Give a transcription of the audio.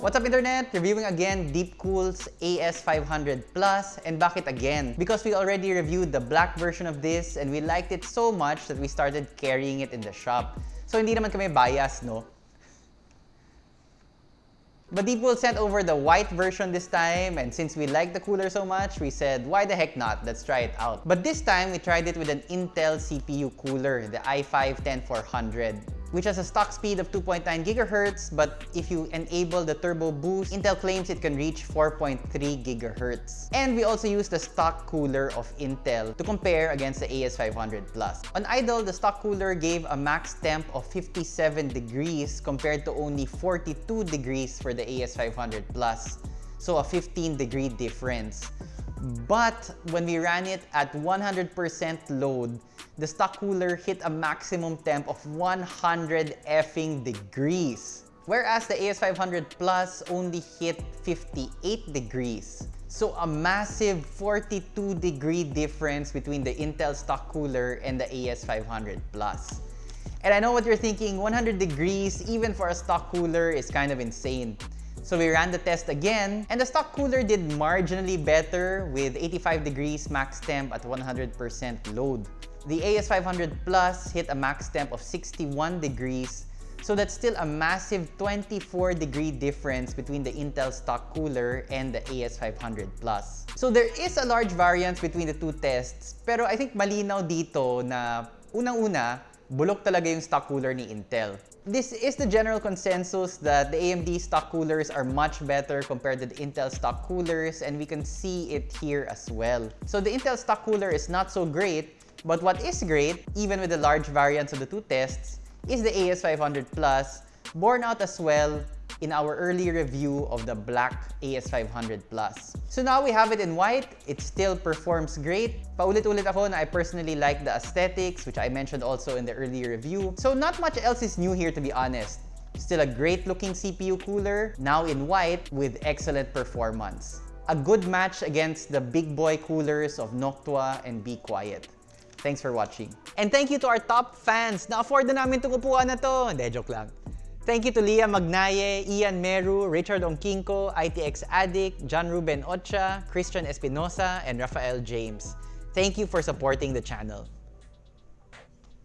What's up internet? Reviewing again Deepcool's AS500 Plus and bakit again? Because we already reviewed the black version of this and we liked it so much that we started carrying it in the shop. So hindi naman kami bias, no? But Deepcool sent over the white version this time and since we like the cooler so much, we said why the heck not, let's try it out. But this time we tried it with an Intel CPU cooler, the i5-10400 which has a stock speed of 2.9 GHz, but if you enable the turbo boost, Intel claims it can reach 4.3 GHz. And we also use the stock cooler of Intel to compare against the AS500 Plus. On idle, the stock cooler gave a max temp of 57 degrees compared to only 42 degrees for the AS500 Plus. So a 15 degree difference. But when we ran it at 100% load, the stock cooler hit a maximum temp of 100 effing degrees. Whereas the AS500 Plus only hit 58 degrees. So a massive 42 degree difference between the Intel stock cooler and the AS500 Plus. And I know what you're thinking, 100 degrees even for a stock cooler is kind of insane. So we ran the test again, and the stock cooler did marginally better with 85 degrees max temp at 100% load. The AS500 Plus hit a max temp of 61 degrees, so that's still a massive 24 degree difference between the Intel stock cooler and the AS500 Plus. So there is a large variance between the two tests, pero I think malinaw dito na unang-una, bulok talaga yung stock cooler ni Intel. This is the general consensus that the AMD stock coolers are much better compared to the Intel stock coolers and we can see it here as well. So the Intel stock cooler is not so great, but what is great, even with the large variance of the two tests, is the AS500 Plus, borne out as well in our early review of the black AS500 Plus. So now we have it in white, it still performs great. Paulit-ulit ako na I personally like the aesthetics, which I mentioned also in the earlier review. So not much else is new here to be honest. Still a great looking CPU cooler, now in white with excellent performance. A good match against the big boy coolers of Noctua and Be Quiet. Thanks for watching. And thank you to our top fans na afford na namin itong upuan na to. Hindi, joke lang. Thank you to Leah Magnaye, Ian Meru, Richard Onkinko, ITX Addict, John Ruben Ocha, Christian Espinosa, and Rafael James. Thank you for supporting the channel.